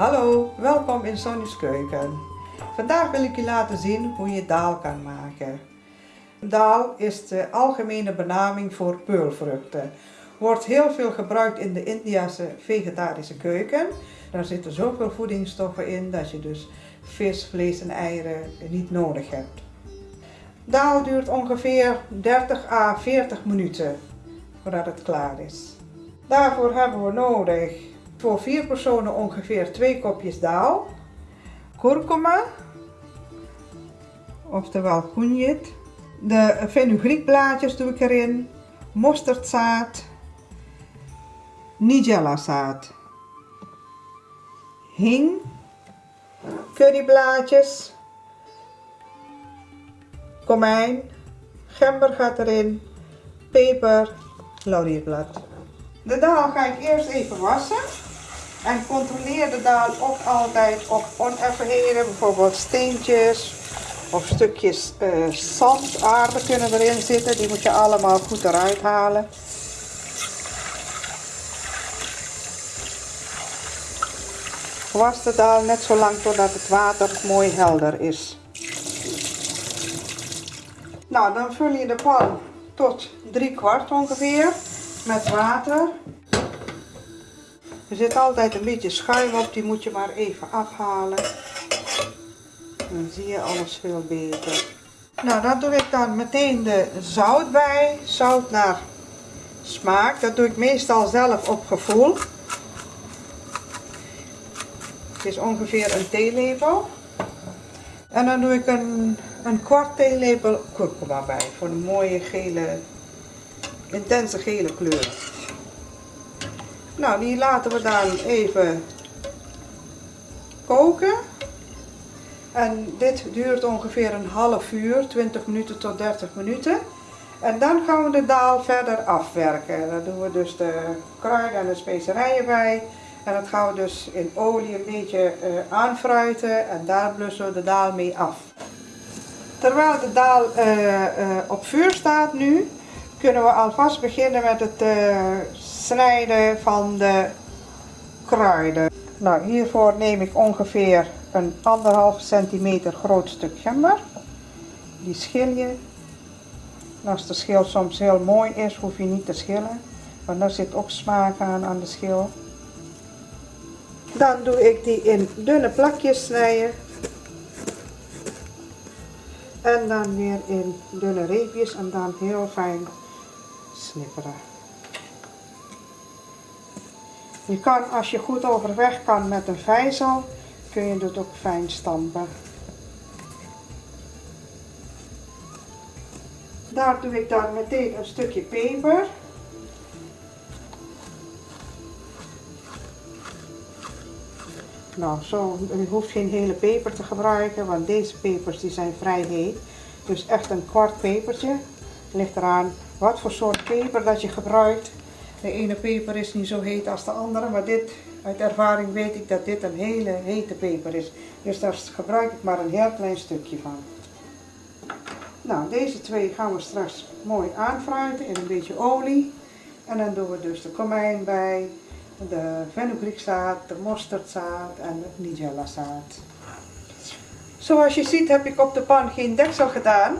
Hallo, welkom in Sonny's Keuken. Vandaag wil ik je laten zien hoe je daal kan maken. Daal is de algemene benaming voor peulvruchten. Wordt heel veel gebruikt in de Indiase vegetarische keuken. Daar zitten zoveel voedingsstoffen in dat je dus vis, vlees en eieren niet nodig hebt. Daal duurt ongeveer 30 à 40 minuten voordat het klaar is. Daarvoor hebben we nodig voor vier personen ongeveer 2 kopjes daal, kurkuma, oftewel kunjit, de fenugreekblaadjes doe ik erin, mosterdzaad, nigella zaad, hing, curryblaadjes, komijn, gember gaat erin, peper, laurierblad. De daal ga ik eerst even wassen. En controleer de daal ook altijd op oneffenheden, bijvoorbeeld steentjes of stukjes uh, zand, aarde kunnen erin zitten. Die moet je allemaal goed eruit halen. Was de daal net zo lang totdat het water mooi helder is. Nou, dan vul je de pan tot drie kwart ongeveer met water. Er zit altijd een beetje schuim op, die moet je maar even afhalen. Dan zie je alles veel beter. Nou, dan doe ik dan meteen de zout bij. Zout naar smaak. Dat doe ik meestal zelf op gevoel. Het is ongeveer een theelepel. En dan doe ik een, een kwart theelepel kurkuma bij. Voor een mooie gele, intense gele kleur. Nou, die laten we dan even koken. En dit duurt ongeveer een half uur, 20 minuten tot 30 minuten. En dan gaan we de daal verder afwerken. Dan doen we dus de kruiden en de specerijen bij. En dat gaan we dus in olie een beetje uh, aanfruiten en daar blussen we de daal mee af. Terwijl de daal uh, uh, op vuur staat nu, kunnen we alvast beginnen met het snijden van de kruiden. Nou, hiervoor neem ik ongeveer een anderhalf centimeter groot stuk gember. Die schil je. En als de schil soms heel mooi is, hoef je niet te schillen. Want daar zit ook smaak aan, aan de schil. Dan doe ik die in dunne plakjes snijden. En dan weer in dunne reepjes en dan heel fijn snipperen. Je kan, als je goed overweg kan met een vijzel, kun je het ook fijn stampen. Daar doe ik dan meteen een stukje peper. Nou, zo, je hoeft geen hele peper te gebruiken, want deze pepers die zijn vrij heet. Dus echt een kwart pepertje. Ligt eraan wat voor soort peper dat je gebruikt. De ene peper is niet zo heet als de andere, maar dit, uit ervaring weet ik dat dit een hele hete peper is. Dus daar gebruik ik maar een heel klein stukje van. Nou, deze twee gaan we straks mooi aanfruiten in een beetje olie. En dan doen we dus de komijn bij, de fenugreekzaad, de mosterdzaad en de nigella zaad. Zoals je ziet heb ik op de pan geen deksel gedaan.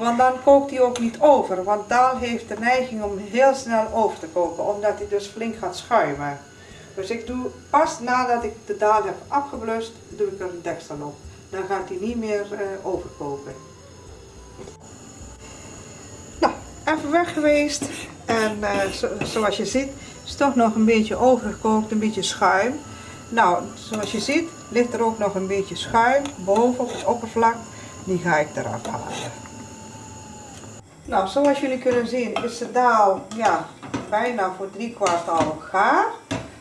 Want dan kookt hij ook niet over. Want daal heeft de neiging om heel snel over te koken. Omdat hij dus flink gaat schuimen. Dus ik doe pas nadat ik de daal heb afgeblust, doe ik er een deksel op. Dan gaat hij niet meer uh, overkoken. Nou, even weg geweest. En uh, zoals je ziet is toch nog een beetje overgekookt, een beetje schuim. Nou, zoals je ziet ligt er ook nog een beetje schuim boven op het oppervlak. Die ga ik eraf halen. Nou, zoals jullie kunnen zien is de daal ja, bijna voor drie kwart al gaar.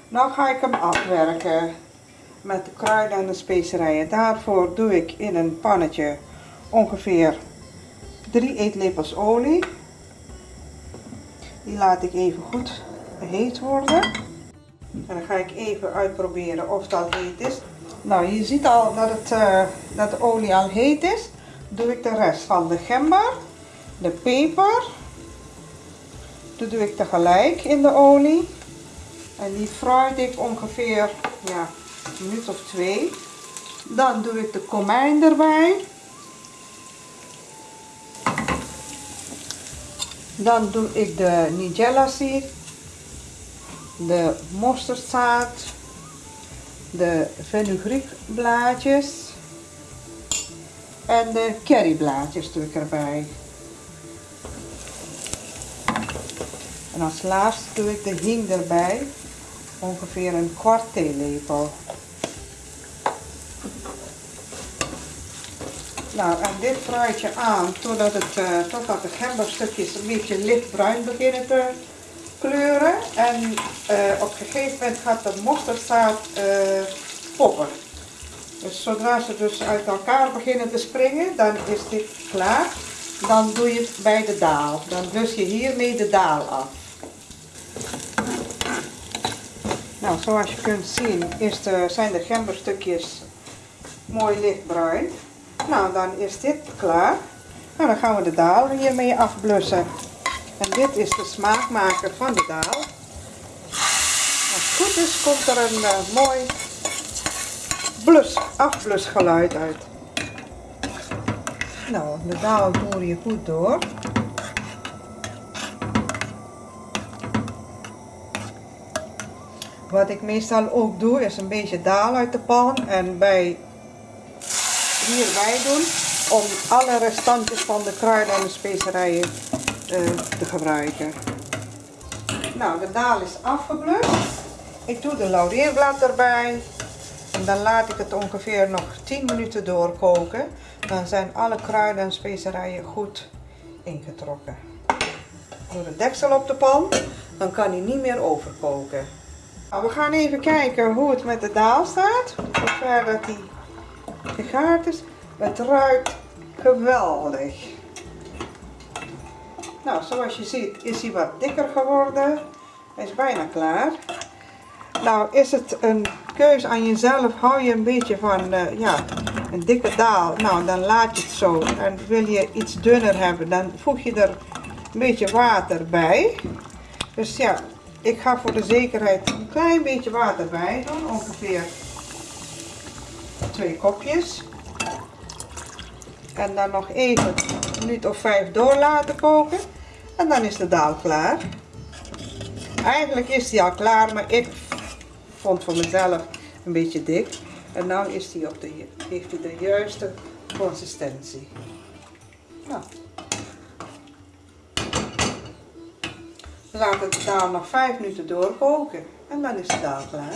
Nou ga ik hem afwerken met de kruiden en de specerijen. Daarvoor doe ik in een pannetje ongeveer 3 eetlepels olie. Die laat ik even goed heet worden. En dan ga ik even uitproberen of al heet is. Nou, je ziet al dat, het, uh, dat de olie al heet is. Doe ik de rest van de gember de peper. Dat doe ik tegelijk in de olie. En die fruit ik ongeveer ja, Een minuut of twee. Dan doe ik de komijn erbij. Dan doe ik de nigella seed, de mosterdzaad, de fenugreekblaadjes en de curryblaadjes doe ik erbij. En als laatste doe ik de hing erbij, ongeveer een kwart theelepel. Nou, en dit fruit je aan totdat, het, uh, totdat de gemberstukjes een beetje lichtbruin beginnen te kleuren. En uh, op een gegeven moment gaat de mosterdzaad uh, poppen. Dus zodra ze dus uit elkaar beginnen te springen, dan is dit klaar. Dan doe je het bij de daal. Dan dus je hiermee de daal af. Nou, zoals je kunt zien zijn de gemberstukjes mooi lichtbruin. Nou, dan is dit klaar. Nou, dan gaan we de daal hiermee afblussen. En dit is de smaakmaker van de daal. Als het goed is, komt er een uh, mooi blus, afblusgeluid uit. Nou, de daal voer je goed door. Wat ik meestal ook doe, is een beetje daal uit de pan en bij hierbij doen om alle restantjes van de kruiden en de specerijen uh, te gebruiken. Nou, de daal is afgeblust. Ik doe de laurierblad erbij. En dan laat ik het ongeveer nog 10 minuten doorkoken. Dan zijn alle kruiden en specerijen goed ingetrokken. Doe de deksel op de pan. Dan kan hij niet meer overkoken. Nou, we gaan even kijken hoe het met de daal staat. Zover dat hij gegaard is. Het ruikt geweldig. Nou, zoals je ziet is hij wat dikker geworden. Hij is bijna klaar. Nou, is het een keuze aan jezelf. Hou je een beetje van uh, ja, een dikke daal. Nou, dan laat je het zo. En wil je iets dunner hebben, dan voeg je er een beetje water bij. Dus ja, ik ga voor de zekerheid een klein beetje water bij doen. Ongeveer twee kopjes. En dan nog even een minuut of vijf door laten koken. En dan is de daal klaar. Eigenlijk is die al klaar, maar ik vond voor mezelf een beetje dik. En nu is die op de, heeft hij de juiste consistentie. Nou. Laat de daal nog 5 minuten doorkoken en dan is de daal klaar.